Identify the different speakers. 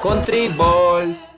Speaker 1: Country Balls.